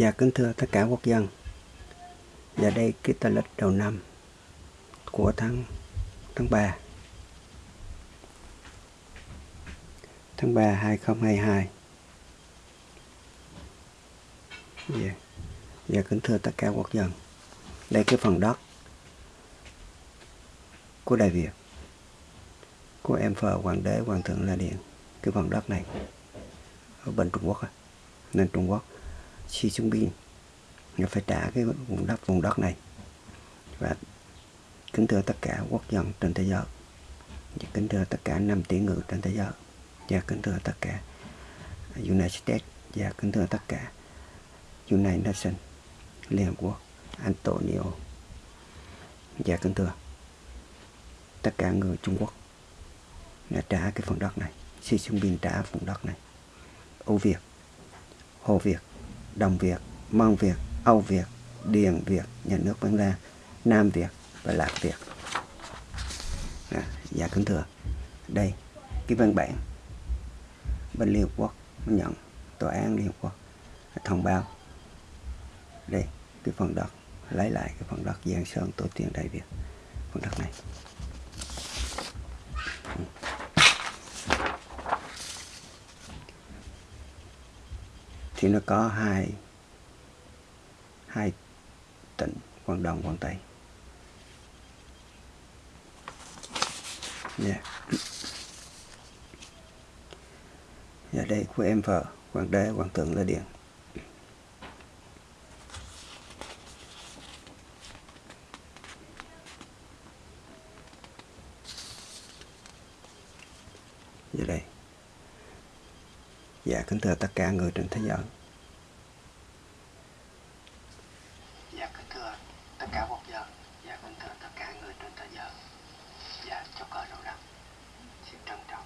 Dạ kính thưa tất cả quốc dân. Và đây cái tờ lịch đầu năm của tháng tháng 3 tháng 3 2022 Dạ. Dạ kính thưa tất cả quốc dân. Đây cái phần đất của Đại Việt, của em phờ Hoàng đế, Hoàng thượng La Điện cái phần đất này ở bên Trung Quốc nên Trung Quốc. Xi Jinping. Nó phải trả cái vùng đất vùng đất này. Và kính thưa tất cả quốc dân trên thế giới. Và kính thưa tất cả năm tỷ người trên thế giới. Và kính thưa tất cả United States. Và kính thưa tất cả United Nations, Liên Hợp Quốc, Antonio. Và kính thưa tất cả người Trung Quốc đã trả cái phần đất này. Xi Jinping trả phần đất này. Âu Việt, Hồ Việt Đồng Việt, Mông Việt, Âu Việt, Điền Việt, nhà nước Văn La, Nam Việt và Lạc Việt. À, dạ kính thưa, đây cái văn bản bên Liên Hợp Quốc nhận tòa án Liên Hợp Quốc thông báo. Đây cái phần đất lấy lại cái phần đất Giang Sơn tổ tiên Đại Việt phần đất này. Thì nó có hai hai tỉnh Quảng Đông Quảng Tây. Yeah. và đây, của em vợ, Hoàng đế, Hoàng thượng là Điện Giờ dạ, đây. Dạ kính thưa tất cả người trên thế giới. Dạ kính thưa tất cả quốc dân Dạ kính thưa tất cả người trên thế giới. Dạ cờ Xin trân trọng.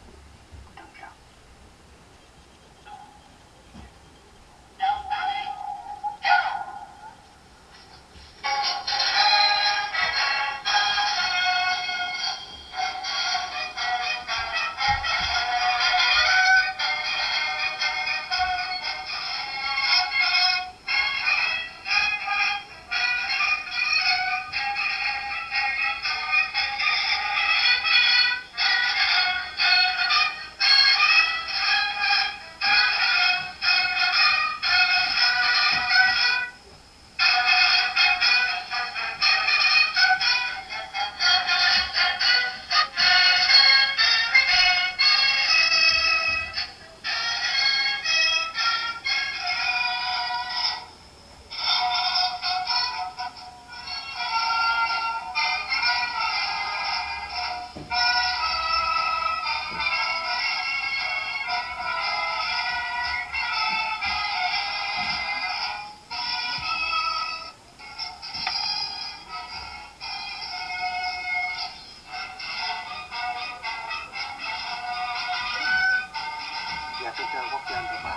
Dạ kính quốc dân và bà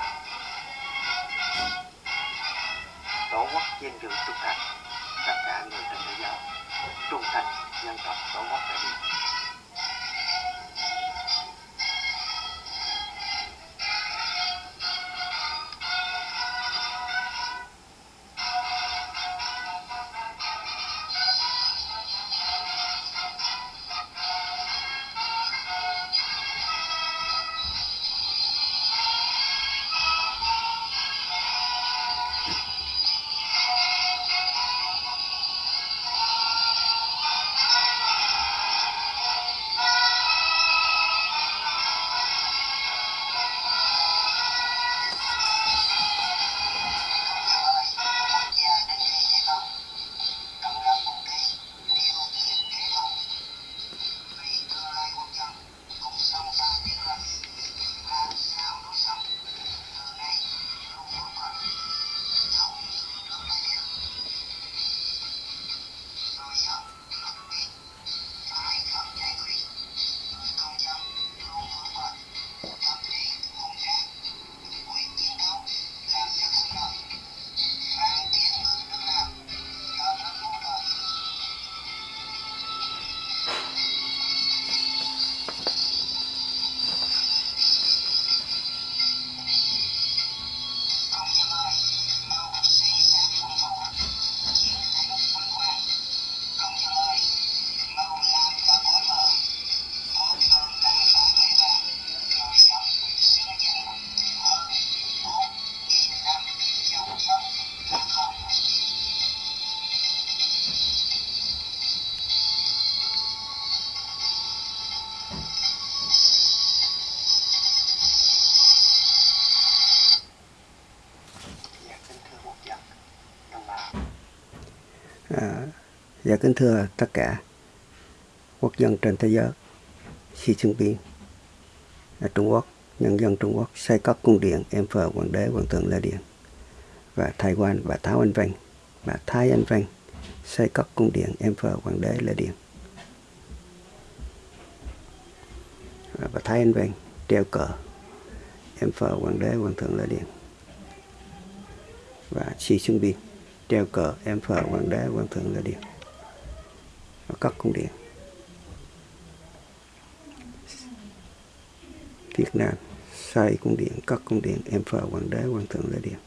Tổ quốc trên rừng trung thành Tất cả người trên thế giới Trung thành dân tộc tổ quốc đại việt À, dạ kính thưa tất cả quốc dân trên thế giới, Xi Jinping ở Trung Quốc, nhân dân Trung Quốc xây các cung điện em phờ hoàng đế hoàng thượng Lê Điện và Thái Quan bà Tháo Anh Văn bà Thái Anh Văn xây các cung điện em phờ hoàng đế Lê Điện và bà Thái Anh Văn treo cờ em phờ hoàng đế hoàng thượng Lê Điện và Xi Jinping treo cờ, em phờ hoàng đế hoàng thượng là Điện ở các cung điện Việt Nam xây cung điện cất cung điện em phờ hoàng đế hoàng thượng là Điện